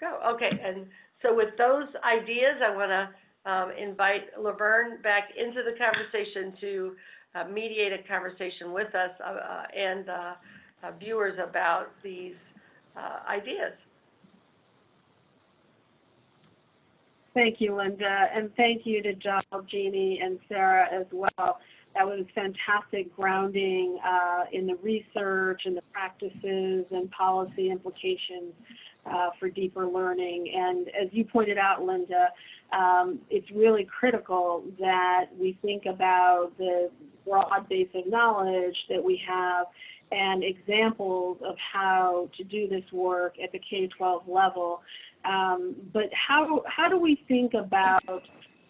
go. Okay, and so with those ideas, I want to um, invite Laverne back into the conversation to uh, mediate a conversation with us uh, uh, and uh, uh, viewers about these uh, ideas. Thank you, Linda, and thank you to Jal, Jeannie, and Sarah as well. That was fantastic grounding in the research and the practices and policy implications uh, for deeper learning. And as you pointed out, Linda, um, it's really critical that we think about the broad base of knowledge that we have and examples of how to do this work at the K-12 level. Um, but how, how do we think about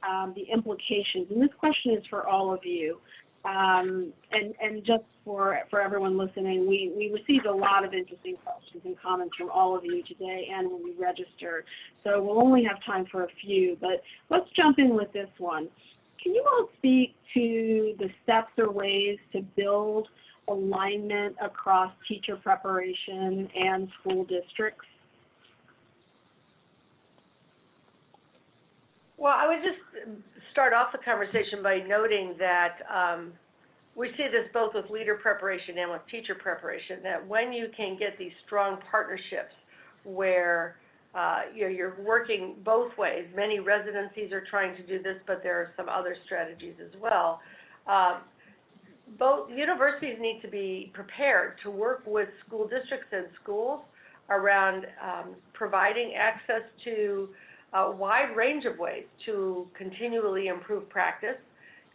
um, the implications? And this question is for all of you. Um, and, and just for, for everyone listening, we, we received a lot of interesting questions and comments from all of you today and when we registered. So we'll only have time for a few, but let's jump in with this one. Can you all speak to the steps or ways to build alignment across teacher preparation and school districts? Well, I would just start off the conversation by noting that um, we see this both with leader preparation and with teacher preparation, that when you can get these strong partnerships where uh, you know, you're working both ways, many residencies are trying to do this, but there are some other strategies as well. Um, both universities need to be prepared to work with school districts and schools around um, providing access to a wide range of ways to continually improve practice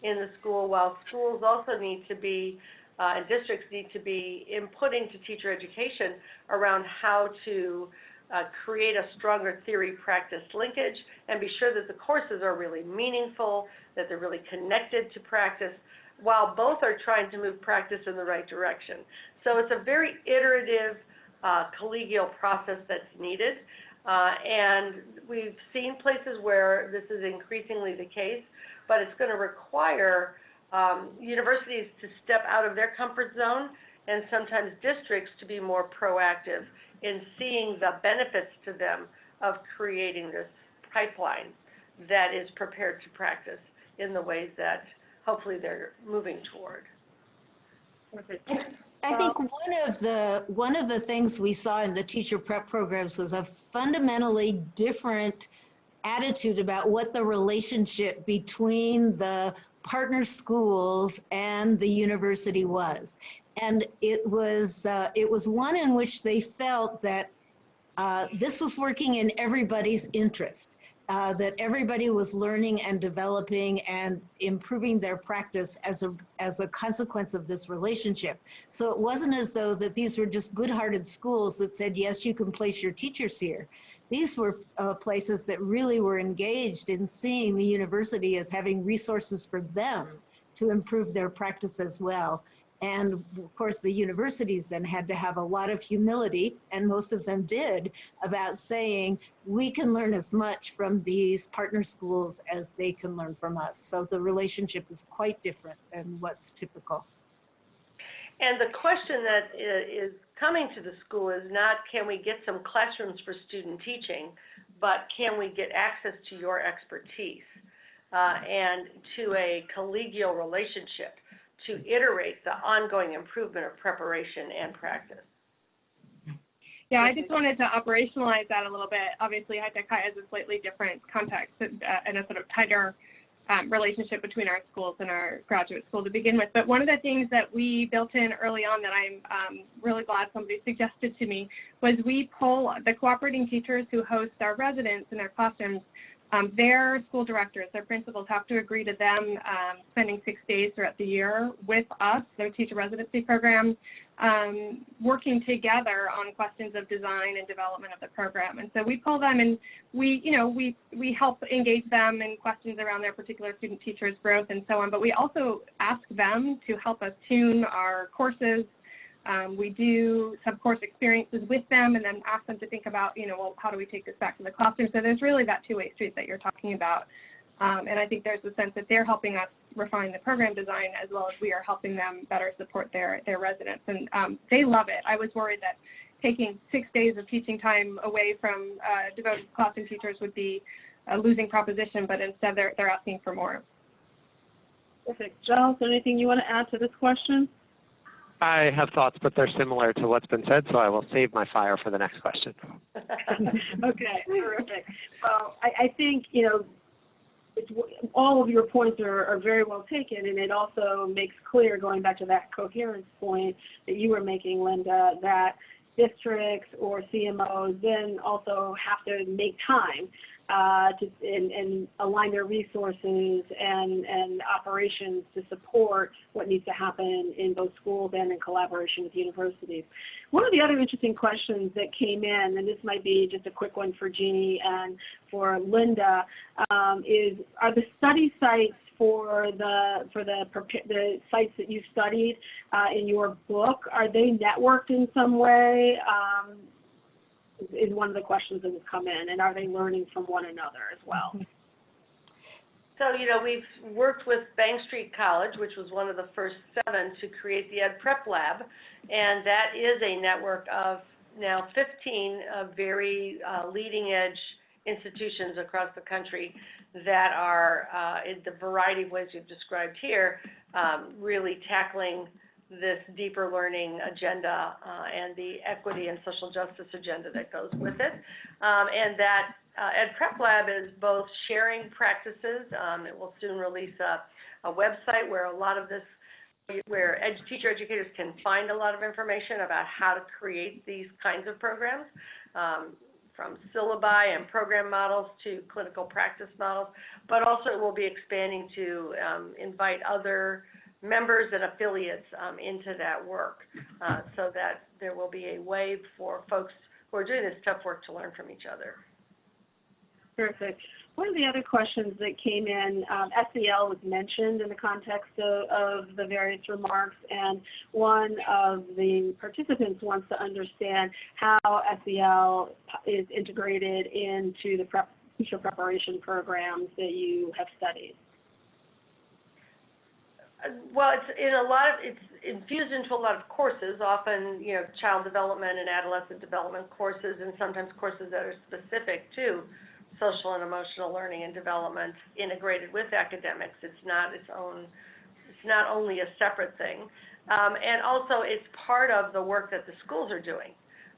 in the school, while schools also need to be, uh, and districts need to be inputting to teacher education around how to uh, create a stronger theory-practice linkage and be sure that the courses are really meaningful, that they're really connected to practice, while both are trying to move practice in the right direction. So it's a very iterative, uh, collegial process that's needed. Uh, and we've seen places where this is increasingly the case, but it's going to require um, universities to step out of their comfort zone and sometimes districts to be more proactive in seeing the benefits to them of creating this pipeline that is prepared to practice in the ways that hopefully they're moving toward. I think one of the one of the things we saw in the teacher prep programs was a fundamentally different attitude about what the relationship between the partner schools and the university was, and it was uh, it was one in which they felt that uh, this was working in everybody's interest. Uh, that everybody was learning and developing and improving their practice as a as a consequence of this relationship. So it wasn't as though that these were just good-hearted schools that said yes, you can place your teachers here. These were uh, places that really were engaged in seeing the university as having resources for them to improve their practice as well. And of course, the universities then had to have a lot of humility, and most of them did, about saying we can learn as much from these partner schools as they can learn from us. So the relationship is quite different than what's typical. And the question that is coming to the school is not, can we get some classrooms for student teaching, but can we get access to your expertise? Uh, and to a collegial relationship to iterate the ongoing improvement of preparation and practice. Yeah, I just wanted to operationalize that a little bit. Obviously, High has a slightly different context uh, and a sort of tighter um, relationship between our schools and our graduate school to begin with. But one of the things that we built in early on that I'm um, really glad somebody suggested to me was we pull the cooperating teachers who host our residents in their classrooms um, their school directors, their principals have to agree to them um, spending six days throughout the year with us, their teacher residency program, um, working together on questions of design and development of the program. And so we pull them and we, you know, we, we help engage them in questions around their particular student teachers growth and so on, but we also ask them to help us tune our courses, um, we do some course experiences with them and then ask them to think about, you know, well, how do we take this back to the classroom? So there's really that two-way street that you're talking about. Um, and I think there's a sense that they're helping us refine the program design as well as we are helping them better support their, their residents. And um, they love it. I was worried that taking six days of teaching time away from uh, devoted classroom teachers would be a losing proposition, but instead they're, they're asking for more. Perfect. Jal, anything you want to add to this question? I have thoughts, but they're similar to what's been said, so I will save my fire for the next question. okay, terrific. Well, I, I think, you know, it's, all of your points are, are very well taken, and it also makes clear, going back to that coherence point that you were making, Linda, that districts or CMOs then also have to make time uh, to, and, and align their resources and, and operations to support what needs to happen in both schools and in collaboration with universities. One of the other interesting questions that came in, and this might be just a quick one for Jeannie and for Linda, um, is are the study sites for the for the the sites that you studied uh, in your book are they networked in some way? Um, is one of the questions that has come in, and are they learning from one another as well? So, you know, we've worked with Bank Street College, which was one of the first seven to create the Ed Prep Lab, and that is a network of now 15 uh, very uh, leading edge institutions across the country that are, uh, in the variety of ways we've described here, um, really tackling this deeper learning agenda uh, and the equity and social justice agenda that goes with it. Um, and that uh, Ed Prep Lab is both sharing practices. Um, it will soon release a, a website where a lot of this, where ed, teacher educators can find a lot of information about how to create these kinds of programs. Um, from syllabi and program models to clinical practice models, but also it will be expanding to um, invite other members and affiliates um, into that work uh, so that there will be a way for folks who are doing this tough work to learn from each other. Perfect. One of the other questions that came in, um, SEL was mentioned in the context of, of, the various remarks, and one of the participants wants to understand how SEL is integrated into the prep, teacher preparation programs that you have studied. Well, it's in a lot of, it's infused into a lot of courses, often, you know, child development and adolescent development courses, and sometimes courses that are specific to social and emotional learning and development integrated with academics. It's not its own, it's not only a separate thing. Um, and also, it's part of the work that the schools are doing,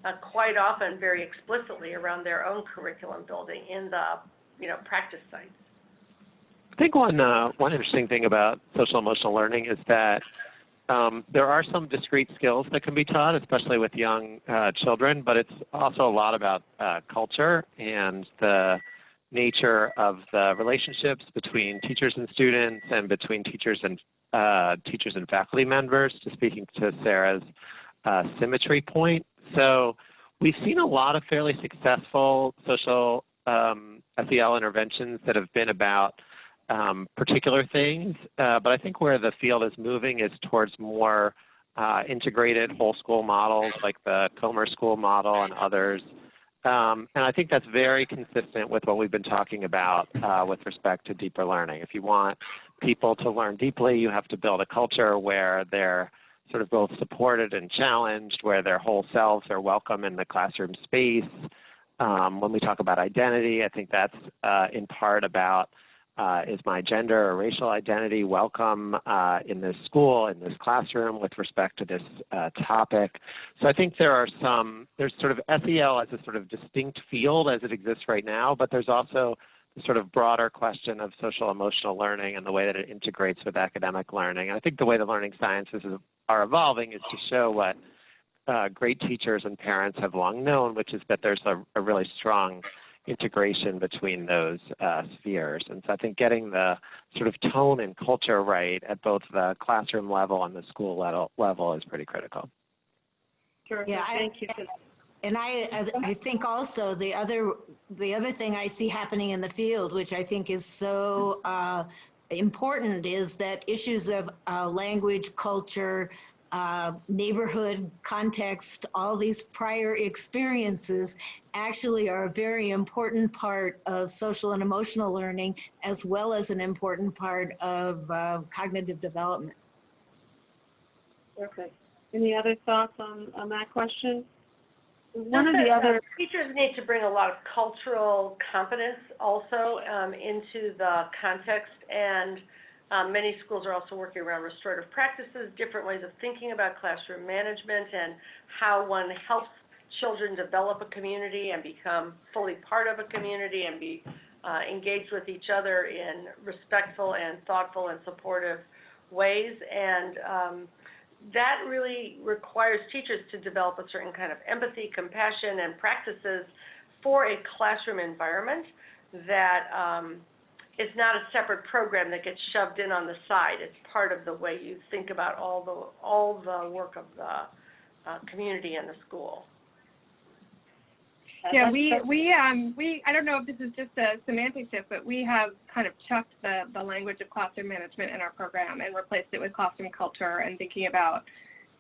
uh, quite often very explicitly around their own curriculum building in the, you know, practice sites. I think one uh, one interesting thing about social emotional learning is that um, there are some discrete skills that can be taught, especially with young uh, children, but it's also a lot about uh, culture and the nature of the relationships between teachers and students and between teachers and uh, teachers and faculty members, to speaking to Sarah's uh, symmetry point. So we've seen a lot of fairly successful social um, SEL interventions that have been about um, particular things, uh, but I think where the field is moving is towards more uh, integrated whole school models like the Comer School model and others. Um, and I think that's very consistent with what we've been talking about uh, with respect to deeper learning. If you want people to learn deeply, you have to build a culture where they're sort of both supported and challenged, where their whole selves are welcome in the classroom space. Um, when we talk about identity, I think that's uh, in part about uh, is my gender or racial identity welcome uh, in this school, in this classroom with respect to this uh, topic. So I think there are some, there's sort of SEL as a sort of distinct field as it exists right now, but there's also the sort of broader question of social emotional learning and the way that it integrates with academic learning. And I think the way the learning sciences are evolving is to show what uh, great teachers and parents have long known, which is that there's a, a really strong integration between those uh, spheres. And so I think getting the sort of tone and culture right at both the classroom level and the school level, level is pretty critical. Terrific. Yeah, I- Thank you. And I, I- I think also the other, the other thing I see happening in the field, which I think is so uh, important, is that issues of uh, language, culture, uh, neighborhood context, all these prior experiences actually are a very important part of social and emotional learning, as well as an important part of uh, cognitive development. Perfect. Any other thoughts on, on that question? One of the uh, other, Teachers need to bring a lot of cultural competence also um, into the context, and um, many schools are also working around restorative practices, different ways of thinking about classroom management, and how one helps children develop a community and become fully part of a community and be uh, engaged with each other in respectful and thoughtful and supportive ways. And um, that really requires teachers to develop a certain kind of empathy, compassion, and practices for a classroom environment that um, is not a separate program that gets shoved in on the side. It's part of the way you think about all the all the work of the uh, community and the school. Yeah, we, we, um, we, I don't know if this is just a semantic shift, but we have kind of chucked the, the language of classroom management in our program and replaced it with classroom culture and thinking about,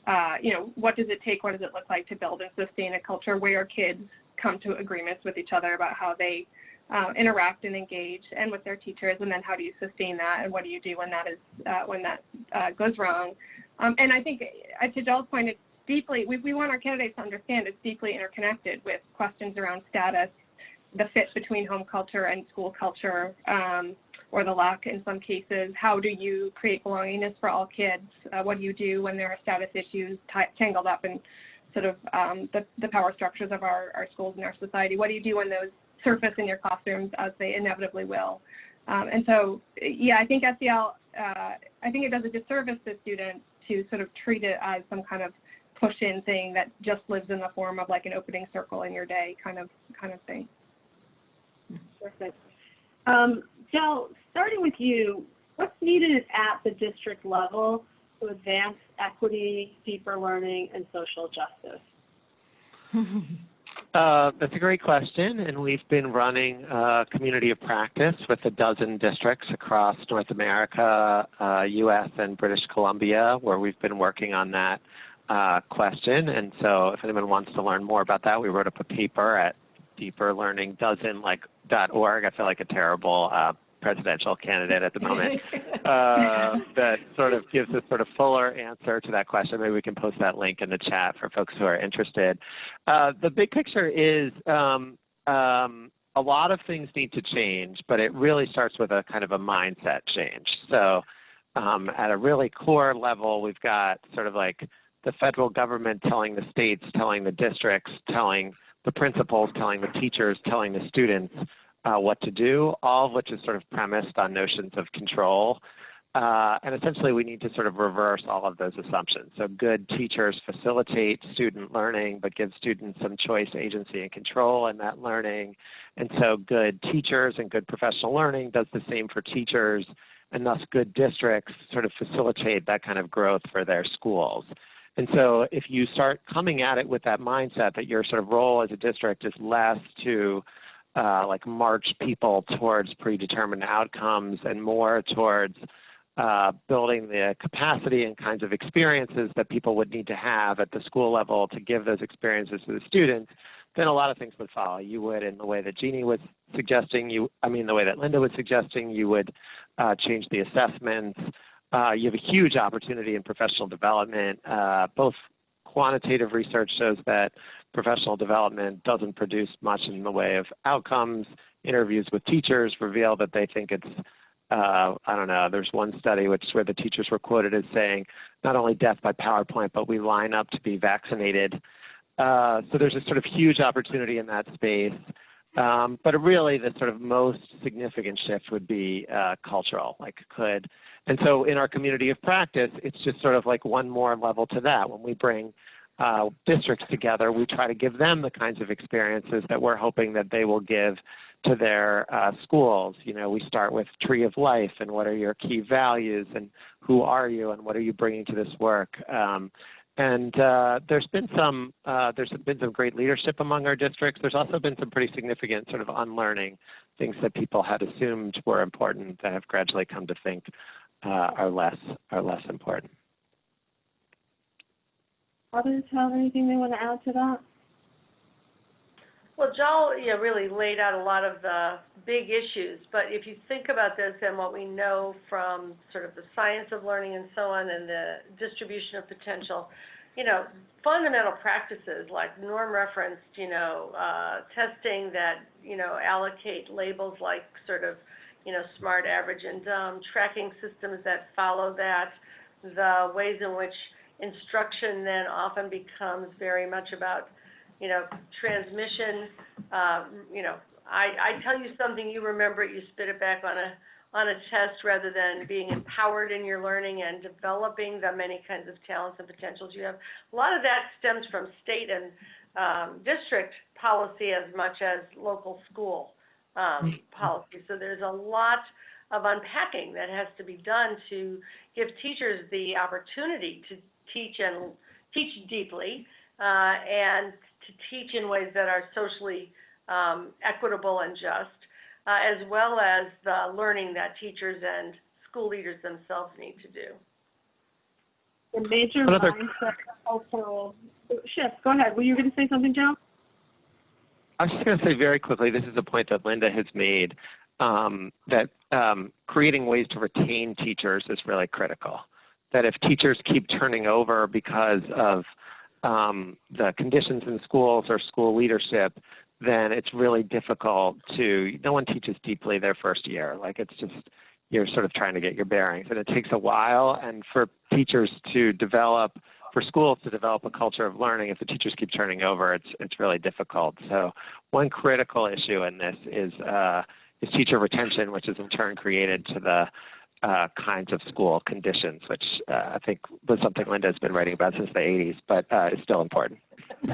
uh, you know, what does it take, what does it look like to build and sustain a culture where kids come to agreements with each other about how they uh, interact and engage and with their teachers, and then how do you sustain that, and what do you do when that is uh, when that uh, goes wrong. Um, and I think, uh, to Jal's point, it's deeply, we, we want our candidates to understand it's deeply interconnected with questions around status, the fit between home culture and school culture, um, or the lack in some cases. How do you create belongingness for all kids? Uh, what do you do when there are status issues tangled up in sort of um, the, the power structures of our, our schools and our society? What do you do when those surface in your classrooms as they inevitably will? Um, and so, yeah, I think SEL, uh, I think it does a disservice to students to sort of treat it as some kind of push in thing that just lives in the form of like an opening circle in your day kind of kind of thing. Perfect. Um, Jal, starting with you, what's needed at the district level to advance equity, deeper learning, and social justice? Uh, that's a great question, and we've been running a community of practice with a dozen districts across North America, uh, U.S., and British Columbia, where we've been working on that uh, question. And so, if anyone wants to learn more about that, we wrote up a paper at deeperlearningdozen.org. I feel like a terrible uh, presidential candidate at the moment uh, that sort of gives a sort of fuller answer to that question. Maybe we can post that link in the chat for folks who are interested. Uh, the big picture is um, um, a lot of things need to change, but it really starts with a kind of a mindset change. So um, at a really core level, we've got sort of like the federal government telling the states, telling the districts, telling the principals, telling the teachers, telling the students uh, what to do, all of which is sort of premised on notions of control. Uh, and essentially, we need to sort of reverse all of those assumptions. So, good teachers facilitate student learning, but give students some choice, agency, and control in that learning. And so, good teachers and good professional learning does the same for teachers, and thus, good districts sort of facilitate that kind of growth for their schools. And so, if you start coming at it with that mindset that your sort of role as a district is less to uh, like march people towards predetermined outcomes and more towards uh, building the capacity and kinds of experiences that people would need to have at the school level to give those experiences to the students, then a lot of things would follow. You would, in the way that Jeannie was suggesting, you, I mean, the way that Linda was suggesting, you would uh, change the assessments. Uh, you have a huge opportunity in professional development. Uh, both quantitative research shows that professional development doesn't produce much in the way of outcomes. Interviews with teachers reveal that they think it's uh, I don't know, there's one study which where the teachers were quoted as saying, not only death by PowerPoint, but we line up to be vaccinated. Uh, so there's a sort of huge opportunity in that space. Um, but really, the sort of most significant shift would be uh, cultural, like could. And so in our community of practice, it's just sort of like one more level to that. When we bring uh, districts together, we try to give them the kinds of experiences that we're hoping that they will give to their uh, schools. You know, we start with Tree of Life and what are your key values and who are you and what are you bringing to this work. Um, and uh, there's been some uh, there's been some great leadership among our districts. There's also been some pretty significant sort of unlearning things that people had assumed were important that have gradually come to think uh, are less are less important. Others have anything they want to add to that? Well, Jal, yeah, really laid out a lot of the big issues, but if you think about this and what we know from sort of the science of learning and so on and the distribution of potential, you know, fundamental practices like norm referenced, you know, uh, testing that, you know, allocate labels like sort of, you know, smart, average, and dumb, tracking systems that follow that, the ways in which instruction then often becomes very much about you know, transmission, uh, you know, I, I tell you something, you remember it, you spit it back on a, on a test rather than being empowered in your learning and developing the many kinds of talents and potentials you have. A lot of that stems from state and um, district policy as much as local school um, policy. So there's a lot of unpacking that has to be done to give teachers the opportunity to teach and teach deeply uh, and to teach in ways that are socially um, equitable and just, uh, as well as the learning that teachers and school leaders themselves need to do. The major Another- mindset cultural shift. Go ahead. Were you going to say something, Jal? I was just going to say very quickly, this is a point that Linda has made, um, that um, creating ways to retain teachers is really critical. That if teachers keep turning over because of um, the conditions in schools or school leadership, then it's really difficult to, no one teaches deeply their first year. Like it's just, you're sort of trying to get your bearings. And it takes a while. And for teachers to develop, for schools to develop a culture of learning, if the teachers keep turning over, it's, it's really difficult. So one critical issue in this is, uh, is teacher retention, which is in turn created to the uh, kinds of school conditions, which uh, I think was something Linda has been writing about since the 80s, but uh, is still important.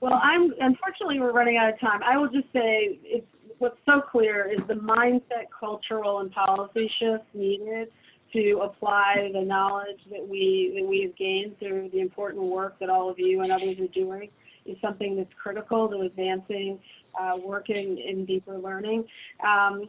Well, I'm unfortunately we're running out of time. I will just say it's what's so clear is the mindset, cultural, and policy shifts needed to apply the knowledge that we that we have gained through the important work that all of you and others are doing is something that's critical to advancing uh, working in deeper learning. Um,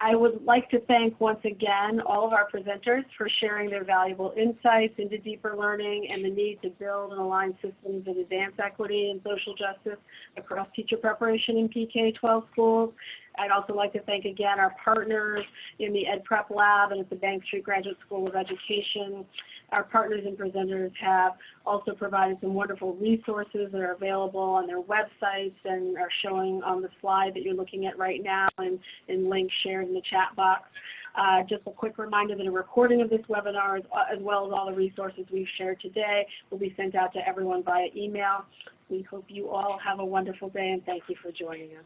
I would like to thank once again all of our presenters for sharing their valuable insights into deeper learning and the need to build and align systems that advance equity and social justice across teacher preparation in PK-12 schools. I'd also like to thank again our partners in the Ed Prep Lab and at the Bank Street Graduate School of Education. Our partners and presenters have also provided some wonderful resources that are available on their websites and are showing on the slide that you're looking at right now and, and links shared in the chat box. Uh, just a quick reminder that a recording of this webinar, as, as well as all the resources we've shared today, will be sent out to everyone via email. We hope you all have a wonderful day and thank you for joining us.